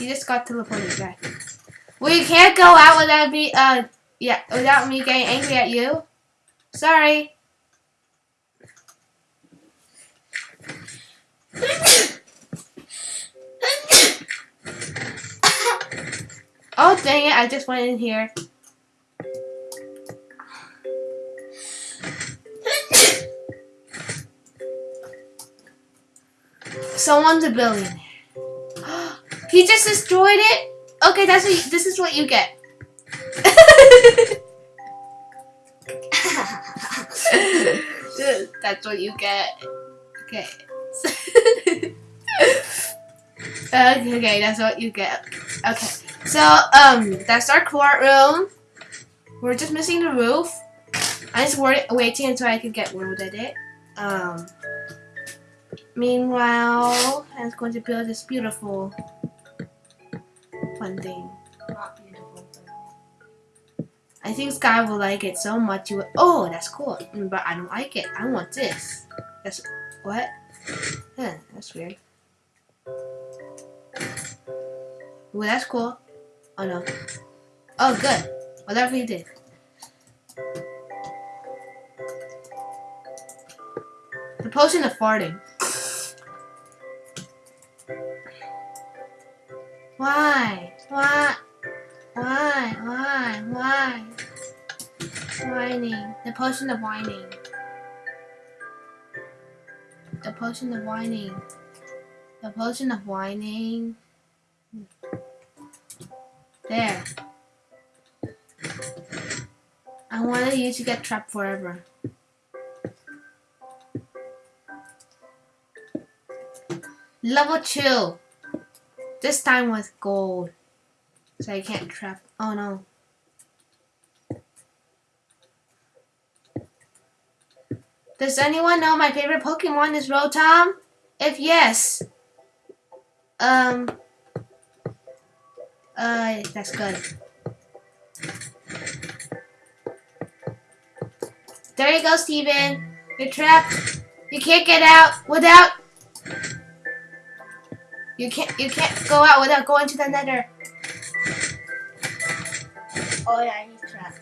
he just got teleported back. Well, you can't go out without me, uh, yeah, without me getting angry at you. Sorry. oh, dang it, I just went in here. Someone's a billionaire. He just destroyed it? Okay, that's what you, this is what you get. that's what you get. Okay. okay, that's what you get. Okay. So, um, that's our courtroom. We're just missing the roof. I'm just waiting until I can get world edit. Um, meanwhile, I'm going to build this beautiful fun thing. I think Sky will like it so much. You oh, that's cool. Mm, But I don't like it. I want this. That's what? Huh, that's weird. Well, that's cool. Oh no. Oh, good. Whatever you did. The potion of farting. Why? Why? Why? Why? Why? Whining. The potion of whining. The potion of whining. The potion of whining. There. I wanted you to get trapped forever. Level 2. This time with gold. So I can't trap. Oh no. Does anyone know my favorite Pokemon is Rotom? If yes, um, uh, that's good. There you go, Steven. You're trapped. You can't get out without. You can't. You can't go out without going to the Nether. Oh yeah, he's trapped.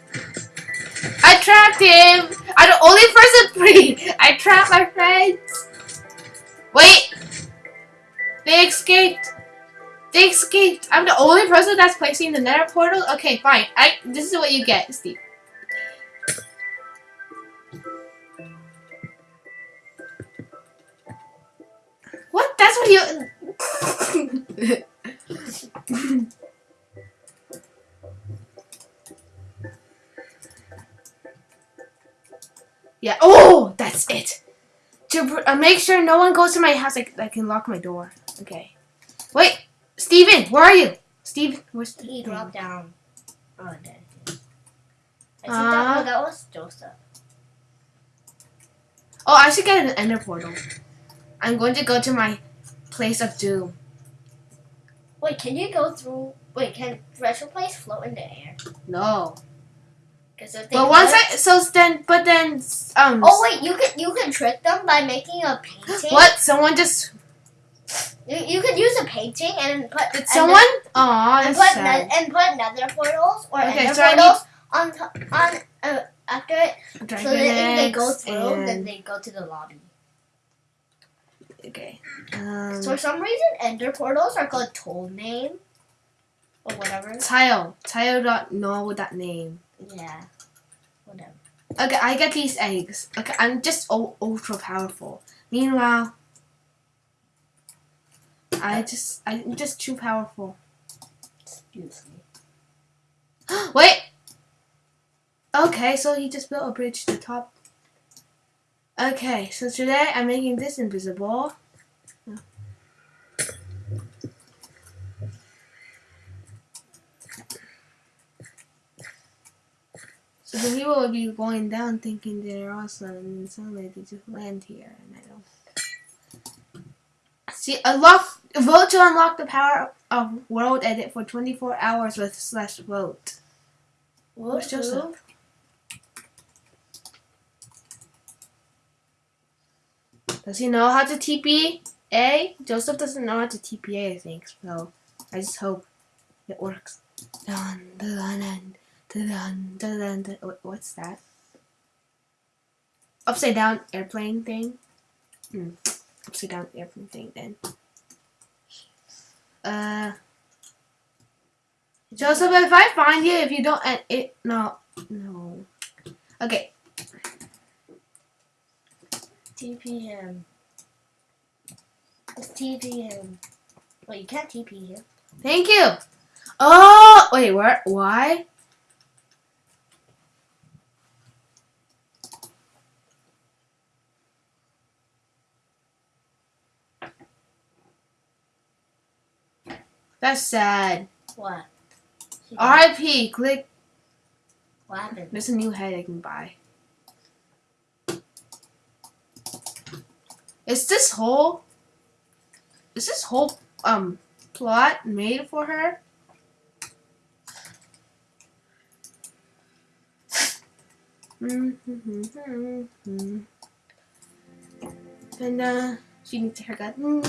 I trapped him. I'm the only person free. I trapped my friends. Wait. They escaped. They escaped. I'm the only person that's placing the nether portal. Okay, fine. I. This is what you get, Steve. What? That's what you. Yeah. Oh, that's it. To uh, make sure no one goes to my house, I, I can lock my door. Okay. Wait, Steven, where are you? Steve, where's the He dropped down. Oh, dead. I think Uh, that, oh, that was Joseph. Oh, I should get an ender portal. I'm going to go to my place of doom. Wait, can you go through? Wait, can retro place float in the air? No. If they But once I so then but then um Oh wait, you can you can trick them by making a painting. what someone just You, you could use a painting and put did and someone? Aw, and put ne- and put nether portals or Okay, ender so portals on on uh, after it, so that if they go through, then they go to the lobby. Okay. Um, So for some reason, ender portals are called toll name or whatever. Tile. Tile don't know that name. Yeah, whatever. Okay, I get these eggs. Okay, I'm just u- ultra powerful. Meanwhile, I just I'm just too powerful. Excuse me. Wait. Okay, so he just built a bridge to the top. Okay, so today I'm making this invisible. So the people will be going down thinking they're awesome, and suddenly they just land here, and I don't. See, unlock vote to unlock the power of World Edit for 24 hours with slash vote. Where's Joseph? Does he know how to TP A? Joseph doesn't know how to TPA, I think. So I just hope it works. Dun dun dun What's that? Upside down airplane thing. Hmm. Upside down airplane thing then. Uh, Joseph, if I find you, if you don't, and it no, no. Okay, TP him. Just TP him. Wait, you can't TP him. thank you. Oh, wait, where? Why? That's sad. What? R.I.P. Click. What happened? There's a new head I can buy. Is this whole? Is this whole um plot made for her? And uh, she needs a haircut. Oh,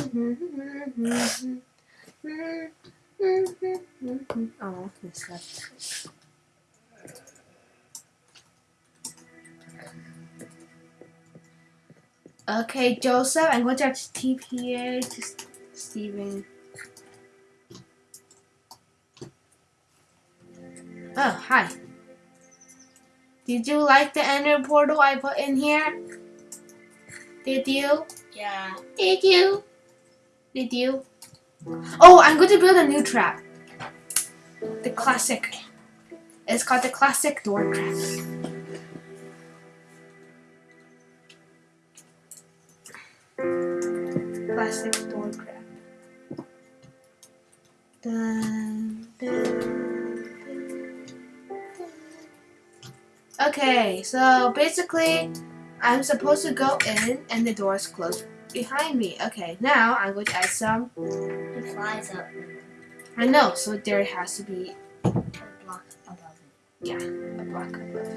this left. Okay, Joseph, I'm going to have to TPA to S- Steven. Oh, hi. Did you like the ender portal I put in here? Did you? Yeah. Did you? Did you? Oh, I'm going to build a new trap. The classic. It's called the classic door trap. Classic door trap. Dun, dun. Okay, so basically, I'm supposed to go in and the door is closed behind me. Okay, now I'm going to add some. It flies up I know, so there has to be a block above it. a block above.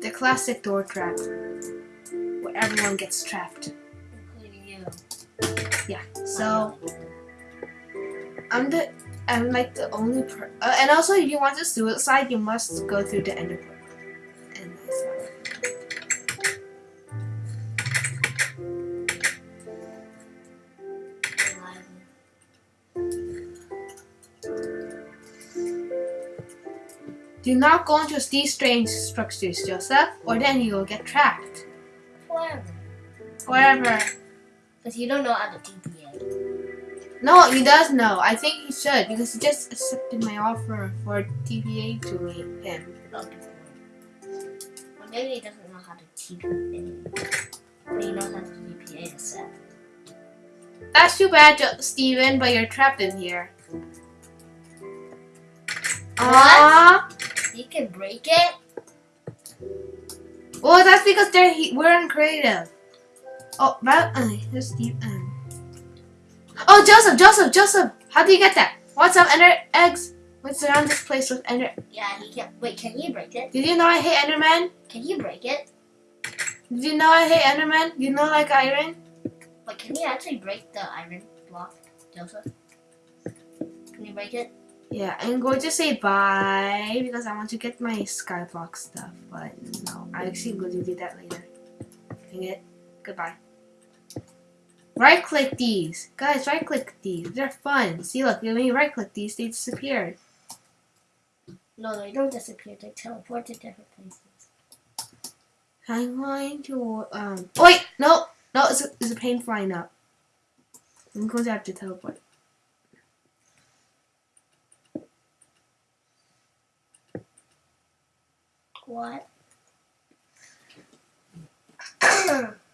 The classic door trap, everyone gets trapped. Including you. Yeah, so I'm the I'm like the only per. Uh, and also, if you want to suicide, you must go through the ender portal. And Do not go into these strange structures, Joseph, or then you will get trapped. Forever. Because you don't know how to TPA. No, he does know. I think he should because he just accepted my offer for TPA to me, him. Well, maybe he doesn't know how to TPA. But he knows how to TPA to. That's too bad, Steven, but you're trapped in here. Aww. You can break it. Well, that's because they're he- we're in creative. Oh, but uh, here's Steve. Um. Oh, Joseph, Joseph, Joseph! How do you get that? What's up, ender eggs? Let's surround this place with ender. Yeah, he can. Wait, can you break it? Did you know I hate Enderman? Can you break it? Did you know I hate Enderman? You know like iron? But can you actually break the iron block, Joseph? Can you break it? Yeah, I'm going to say bye because I want to get my skyblock stuff. But no, I'm actually going to do that later. Dang it. Goodbye. Right click these. Guys, right click these. They're fun. See, look, when you right click these, they disappeared. No, they don't disappear. They teleport to different places. I'm going to, um, wait, no, no, it's a, it's a pain flying up. I'm going to have to teleport. What?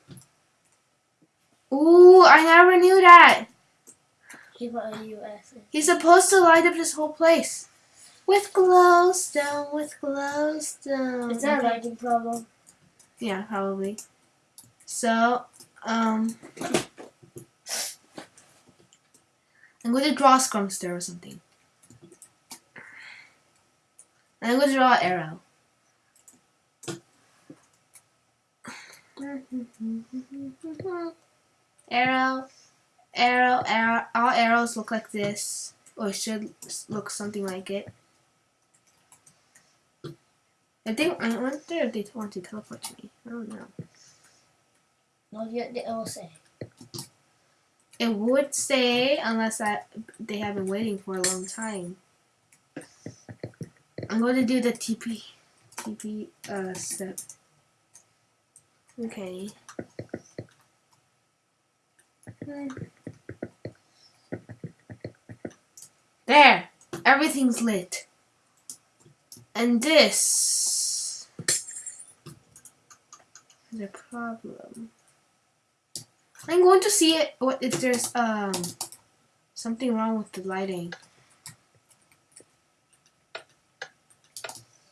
Ooh, I never knew that. He's supposed to light up this whole place. With glowstone, with glowstone. Is that a lighting problem? Yeah, probably. So, um, I'm going to draw a scrumster or something. And I'm going to draw an arrow. Arrow, arrow, arrow, all arrows look like this, or should look something like it. I think I wonder if they want to teleport to me. I don't know. No, it will say. It would say unless I they have been waiting for a long time. I'm going to do the TP TP uh step. Okay. There, everything's lit. And this is a problem. I'm going to see it. What if there's um something wrong with the lighting?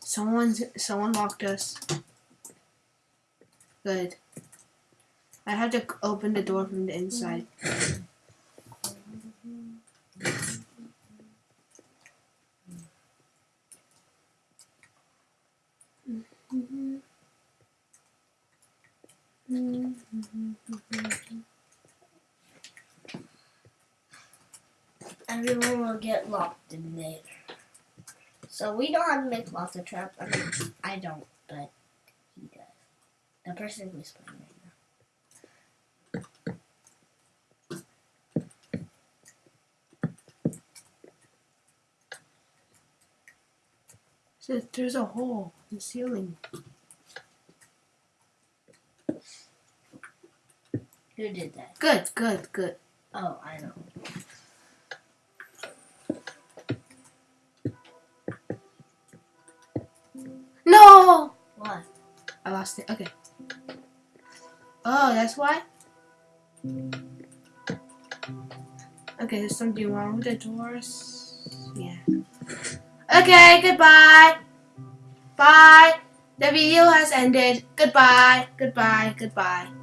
Someone's someone locked us. Good. I have to open the door from the inside. Everyone will get locked in there. So we don't have to make lots of traps. I mean, I don't, but he does. The person who's playing right now. So there's a hole in the ceiling. Who did that? Good, good, good. Oh, I know. No! What? I lost it. Okay. Oh, that's why? Okay, there's something wrong with the doors. Yeah. Okay, goodbye. Bye. The video has ended. Goodbye. Goodbye. Goodbye.